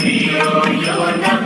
Holy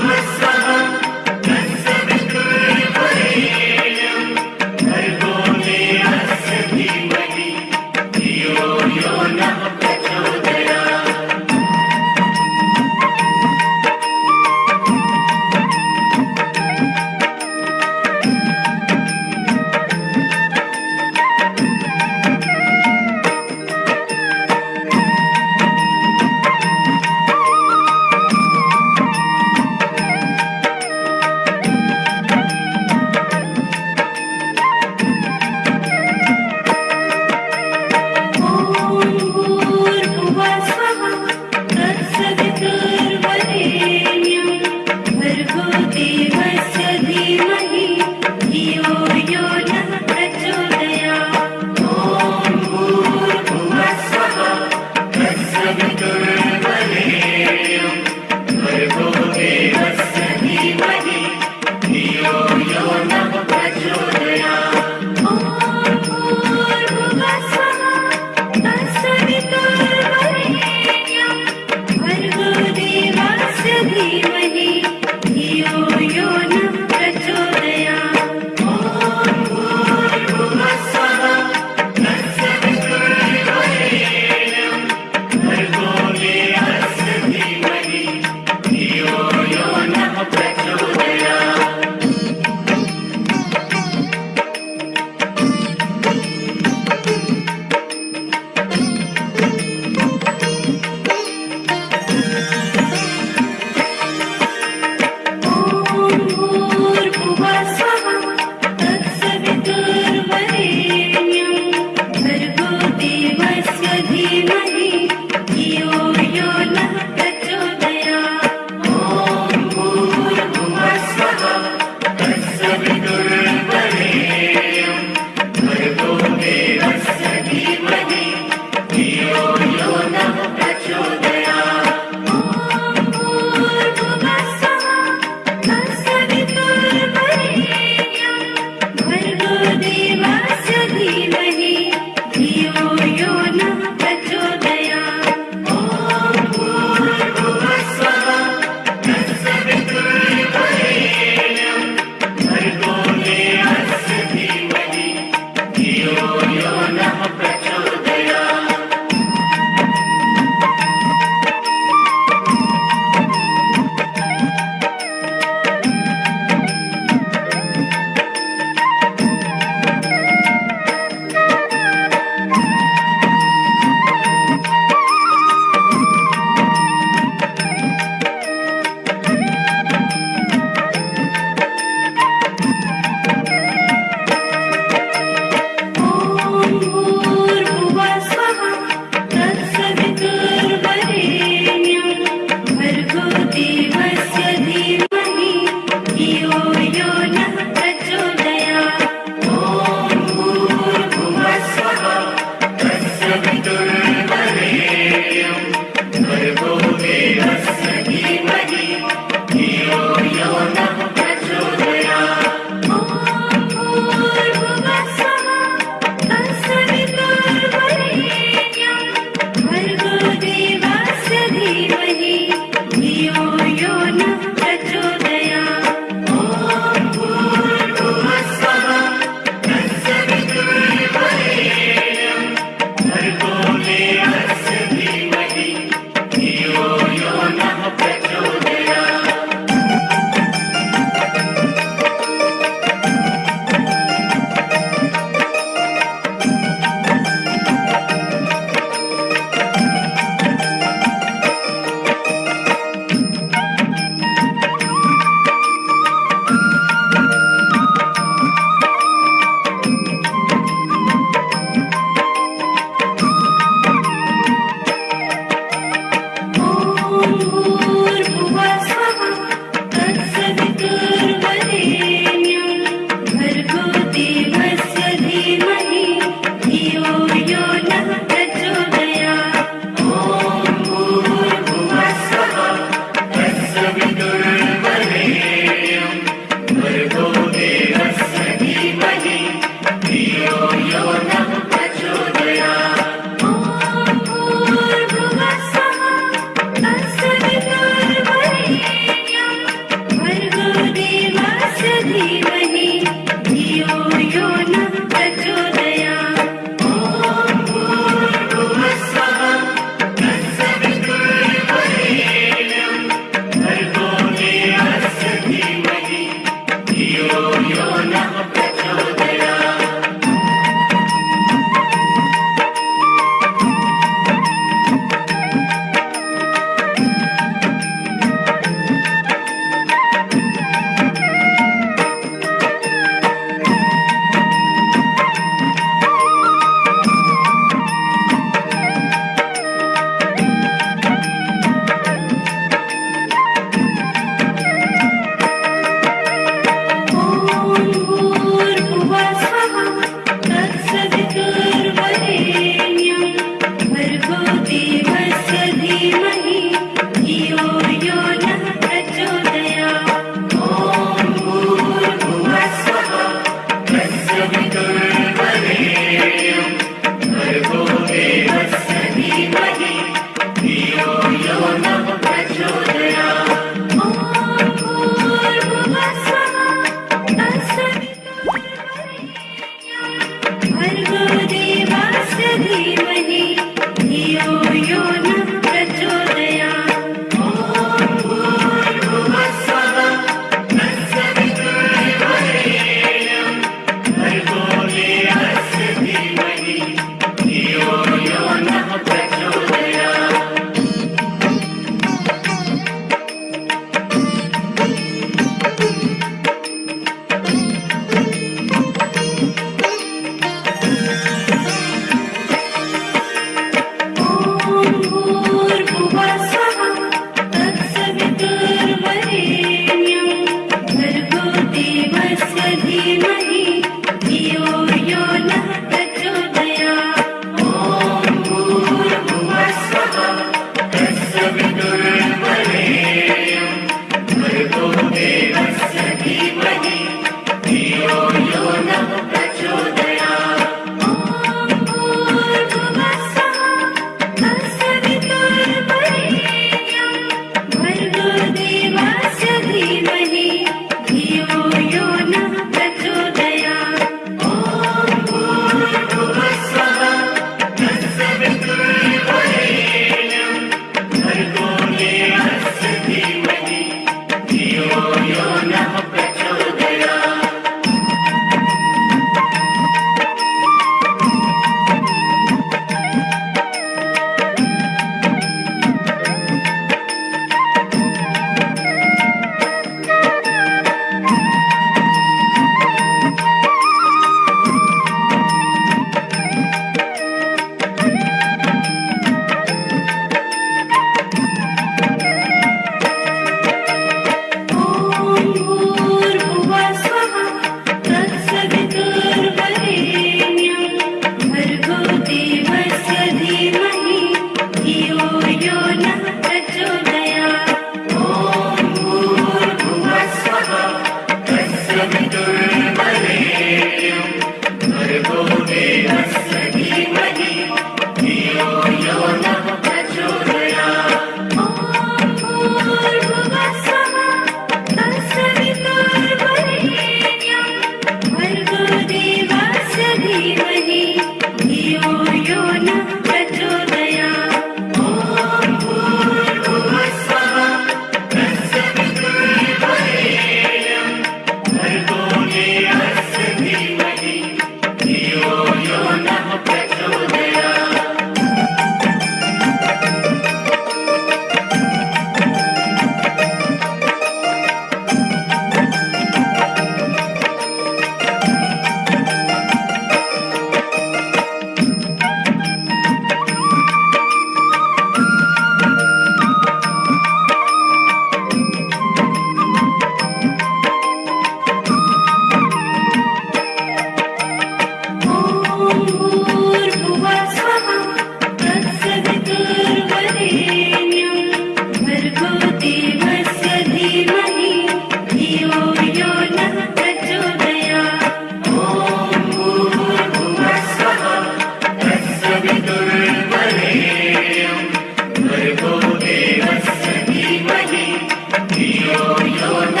yo, yo,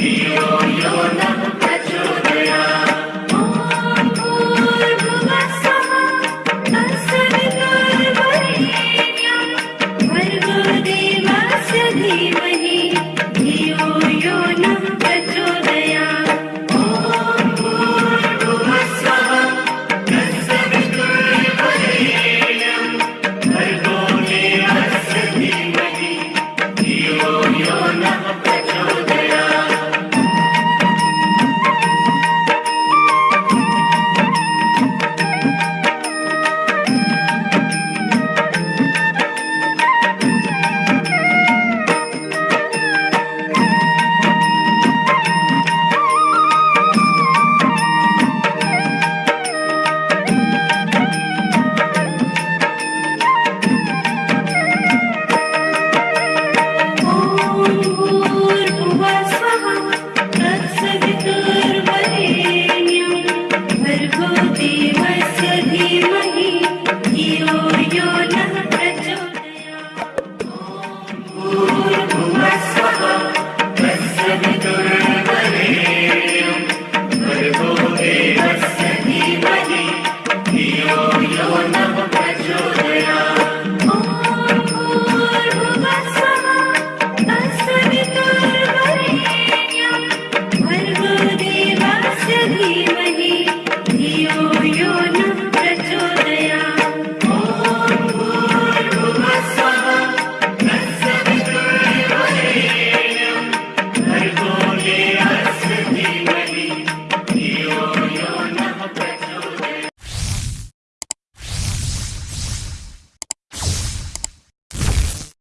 You're not.